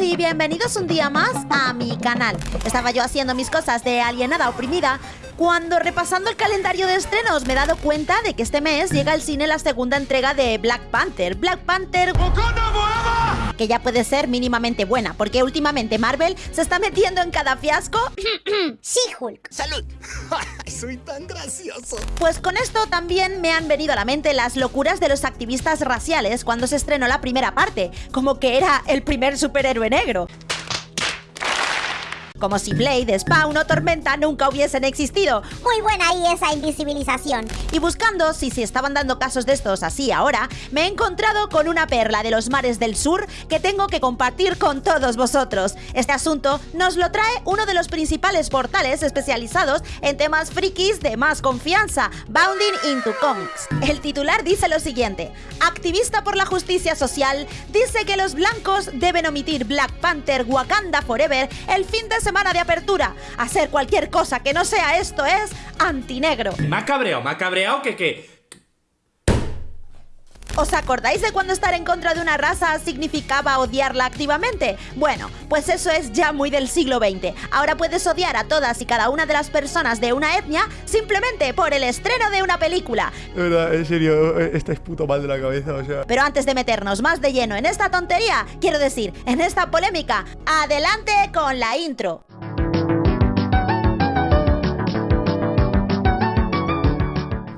y bienvenidos un día más a mi canal. Estaba yo haciendo mis cosas de alienada oprimida cuando repasando el calendario de estrenos me he dado cuenta de que este mes llega al cine la segunda entrega de Black Panther. Black Panther que ya puede ser mínimamente buena, porque últimamente Marvel se está metiendo en cada fiasco. sí, Hulk. ¡Salud! Soy tan gracioso. Pues con esto también me han venido a la mente las locuras de los activistas raciales cuando se estrenó la primera parte, como que era el primer superhéroe negro. Como si Blade, Spawn o Tormenta nunca hubiesen existido. Muy buena ahí esa invisibilización. Y buscando si se estaban dando casos de estos así ahora, me he encontrado con una perla de los mares del sur que tengo que compartir con todos vosotros. Este asunto nos lo trae uno de los principales portales especializados en temas frikis de más confianza, Bounding into Comics. El titular dice lo siguiente, activista por la justicia social, dice que los blancos deben omitir Black Panther Wakanda Forever el fin de semana de apertura. Hacer cualquier cosa que no sea esto es antinegro. Me ha cabreado, me ha cabreado que que... ¿Os acordáis de cuando estar en contra de una raza significaba odiarla activamente? Bueno, pues eso es ya muy del siglo XX. Ahora puedes odiar a todas y cada una de las personas de una etnia simplemente por el estreno de una película. De verdad, en serio, estáis puto mal de la cabeza, o sea. Pero antes de meternos más de lleno en esta tontería, quiero decir, en esta polémica, adelante con la intro.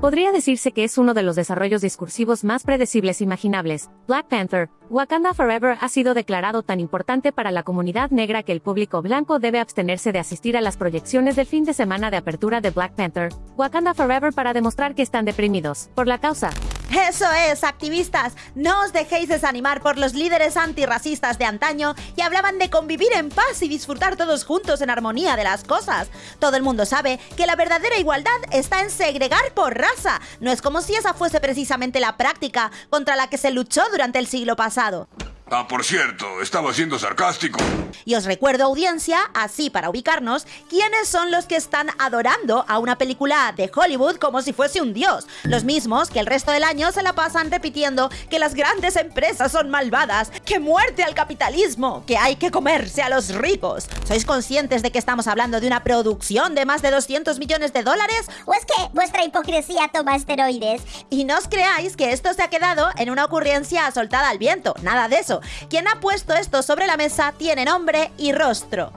Podría decirse que es uno de los desarrollos discursivos más predecibles imaginables. Black Panther, Wakanda Forever ha sido declarado tan importante para la comunidad negra que el público blanco debe abstenerse de asistir a las proyecciones del fin de semana de apertura de Black Panther, Wakanda Forever para demostrar que están deprimidos por la causa. Eso es, activistas, no os dejéis desanimar por los líderes antirracistas de antaño y hablaban de convivir en paz y disfrutar todos juntos en armonía de las cosas. Todo el mundo sabe que la verdadera igualdad está en segregar por raza. No es como si esa fuese precisamente la práctica contra la que se luchó durante el siglo pasado. Ah, por cierto, estaba siendo sarcástico. Y os recuerdo, audiencia, así para ubicarnos, quiénes son los que están adorando a una película de Hollywood como si fuese un dios. Los mismos que el resto del año se la pasan repitiendo que las grandes empresas son malvadas, que muerte al capitalismo, que hay que comerse a los ricos. ¿Sois conscientes de que estamos hablando de una producción de más de 200 millones de dólares? ¿O es que vuestra hipocresía toma esteroides? Y no os creáis que esto se ha quedado en una ocurrencia soltada al viento, nada de eso. Quien ha puesto esto sobre la mesa tiene nombre y rostro.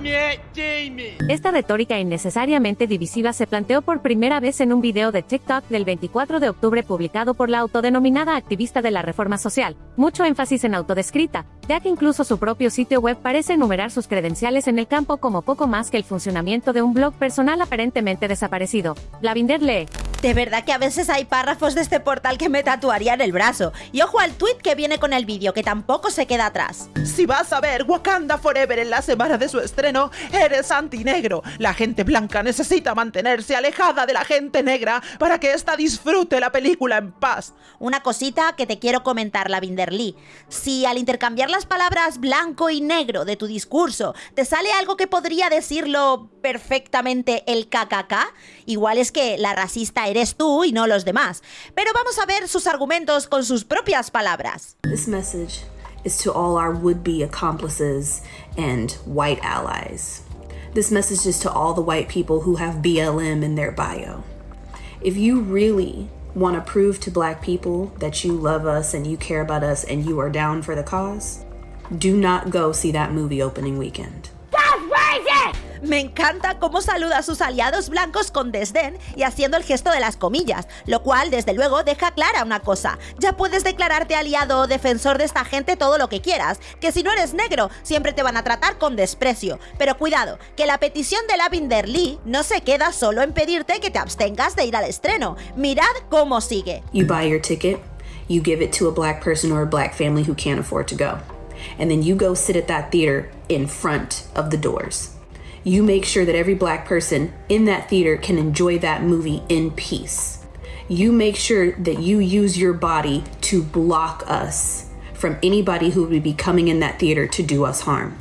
Esta retórica innecesariamente divisiva se planteó por primera vez en un video de TikTok del 24 de octubre publicado por la autodenominada activista de la reforma social. Mucho énfasis en autodescrita, ya que incluso su propio sitio web parece enumerar sus credenciales en el campo como poco más que el funcionamiento de un blog personal aparentemente desaparecido. Lavinder lee. De verdad que a veces hay párrafos de este portal que me tatuaría en el brazo. Y ojo al tweet que viene con el vídeo, que tampoco se queda atrás. Si vas a ver Wakanda Forever en la semana de su estreno, eres antinegro. La gente blanca necesita mantenerse alejada de la gente negra para que ésta disfrute la película en paz. Una cosita que te quiero comentar, la Lee. Si al intercambiar las palabras blanco y negro de tu discurso te sale algo que podría decirlo perfectamente el KKK, igual es que la racista eres tú y no los demás. Pero vamos a ver sus argumentos con sus propias palabras. This message is to all our would-be accomplices and white allies. This message is to all the white people who have BLM in their bio. If you really want to prove to black people that you love us and you care about us and you are down for the cause, do not go see that movie opening weekend. Me encanta cómo saluda a sus aliados blancos con desdén y haciendo el gesto de las comillas, lo cual desde luego deja clara una cosa. Ya puedes declararte aliado o defensor de esta gente todo lo que quieras, que si no eres negro siempre te van a tratar con desprecio. Pero cuidado, que la petición de Lavinder Lee no se queda solo en pedirte que te abstengas de ir al estreno. Mirad cómo sigue. You buy your ticket, you give it to a black person or a black family who can't afford to go. And then you go sit at that theater in front of the doors. You make sure that every black person in that theater can enjoy that movie in peace. You make sure that you use your body to block us from anybody who would be coming in that theater to do us harm.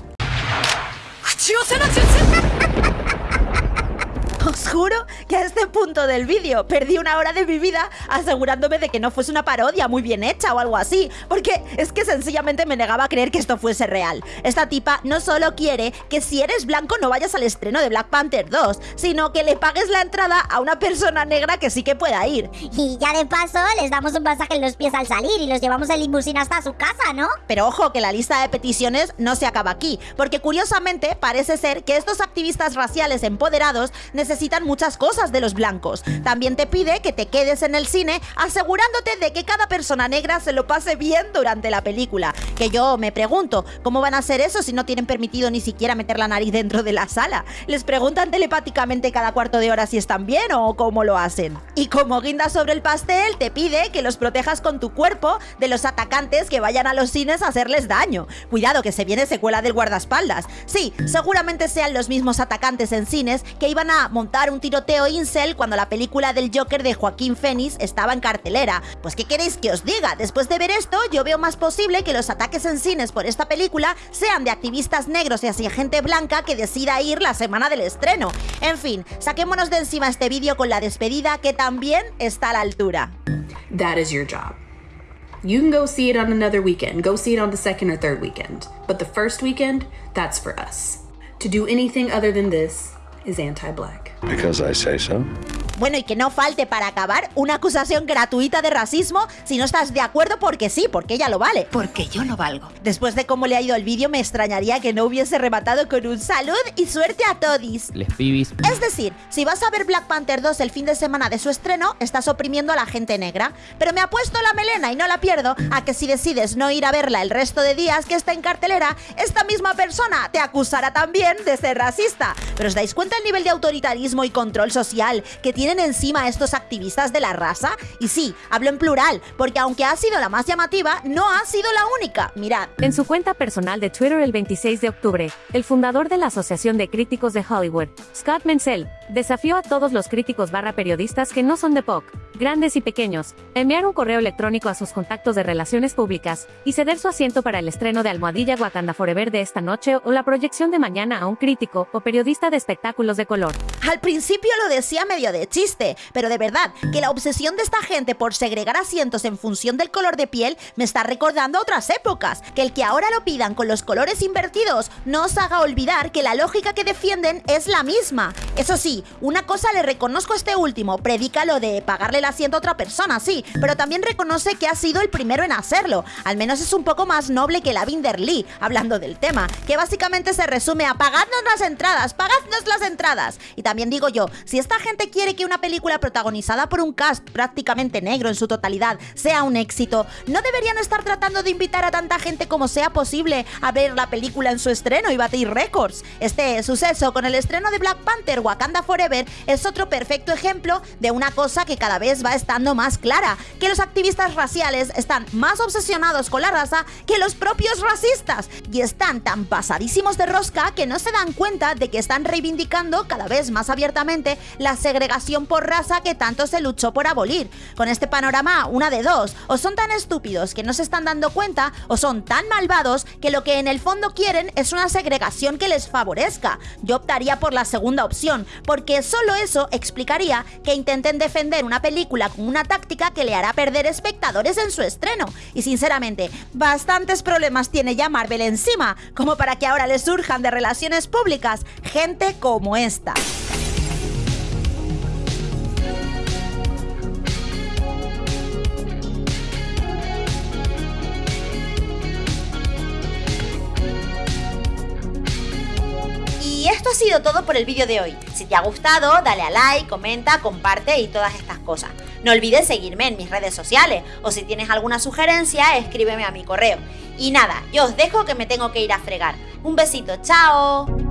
Juro que a este punto del vídeo perdí una hora de mi vida asegurándome de que no fuese una parodia muy bien hecha o algo así, porque es que sencillamente me negaba a creer que esto fuese real. Esta tipa no solo quiere que si eres blanco no vayas al estreno de Black Panther 2, sino que le pagues la entrada a una persona negra que sí que pueda ir. Y ya de paso les damos un masaje en los pies al salir y los llevamos en limusina hasta su casa, ¿no? Pero ojo que la lista de peticiones no se acaba aquí, porque curiosamente parece ser que estos activistas raciales empoderados necesitan muchas cosas de los blancos. También te pide que te quedes en el cine asegurándote de que cada persona negra se lo pase bien durante la película. Que yo me pregunto, ¿cómo van a hacer eso si no tienen permitido ni siquiera meter la nariz dentro de la sala? ¿Les preguntan telepáticamente cada cuarto de hora si están bien o cómo lo hacen? Y como guinda sobre el pastel, te pide que los protejas con tu cuerpo de los atacantes que vayan a los cines a hacerles daño. Cuidado que se viene secuela del guardaespaldas. Sí, seguramente sean los mismos atacantes en cines que iban a montar un tiroteo incel cuando la película del Joker de Joaquín Phoenix estaba en cartelera. Pues ¿qué queréis que os diga? Después de ver esto, yo veo más posible que los ataques en cines por esta película sean de activistas negros y así gente blanca que decida ir la semana del estreno. En fin, saquémonos de encima este vídeo con la despedida que también está a la altura. That is your job. You can go see it on another weekend, go see it on the second or third weekend. But the first weekend, that's for us. To do anything other than this is anti black. Because I say so. Bueno, y que no falte para acabar una acusación gratuita de racismo si no estás de acuerdo porque sí, porque ella lo vale. Porque yo lo valgo. Después de cómo le ha ido el vídeo, me extrañaría que no hubiese rematado con un salud y suerte a todis. Les pibis. Es decir, si vas a ver Black Panther 2 el fin de semana de su estreno, estás oprimiendo a la gente negra. Pero me ha puesto la melena y no la pierdo a que si decides no ir a verla el resto de días que está en cartelera, esta misma persona te acusará también de ser racista. Pero ¿os dais cuenta el nivel de autoritarismo y control social que tiene encima estos activistas de la raza? Y sí, hablo en plural, porque aunque ha sido la más llamativa, no ha sido la única. Mirad. En su cuenta personal de Twitter el 26 de octubre, el fundador de la Asociación de Críticos de Hollywood, Scott Menzel, desafió a todos los críticos barra periodistas que no son de POC, grandes y pequeños, enviar un correo electrónico a sus contactos de relaciones públicas y ceder su asiento para el estreno de Almohadilla Wakanda Forever de esta noche o la proyección de mañana a un crítico o periodista de espectáculos de color. Al principio lo decía medio de chiste, pero de verdad que la obsesión de esta gente por segregar asientos en función del color de piel me está recordando otras épocas. Que el que ahora lo pidan con los colores invertidos no os haga olvidar que la lógica que defienden es la misma. Eso sí, una cosa le reconozco a este último, predica lo de pagarle el asiento a otra persona, sí, pero también reconoce que ha sido el primero en hacerlo. Al menos es un poco más noble que la Binder Lee, hablando del tema, que básicamente se resume a pagadnos las entradas, pagadnos las entradas. Y también digo yo, si esta gente quiere que una película protagonizada por un cast prácticamente negro en su totalidad sea un éxito, ¿no deberían estar tratando de invitar a tanta gente como sea posible a ver la película en su estreno y batir récords? Este suceso con el estreno de Black Panther Wakanda Forever es otro perfecto ejemplo de una cosa que cada vez va estando más clara, que los activistas raciales están más obsesionados con la raza que los propios racistas y están tan pasadísimos de rosca que no se dan cuenta de que están reivindicando cada vez más abiertamente la segregación por raza que tanto se luchó por abolir. Con este panorama, una de dos, o son tan estúpidos que no se están dando cuenta, o son tan malvados que lo que en el fondo quieren es una segregación que les favorezca. Yo optaría por la segunda opción, porque solo eso explicaría que intenten defender una película con una táctica que le hará perder espectadores en su estreno. Y sinceramente, bastantes problemas tiene ya Marvel encima, como para que ahora le surjan de relaciones públicas gente como esta. Todo por el vídeo de hoy. Si te ha gustado, dale a like, comenta, comparte y todas estas cosas. No olvides seguirme en mis redes sociales o si tienes alguna sugerencia, escríbeme a mi correo. Y nada, yo os dejo que me tengo que ir a fregar. Un besito, chao.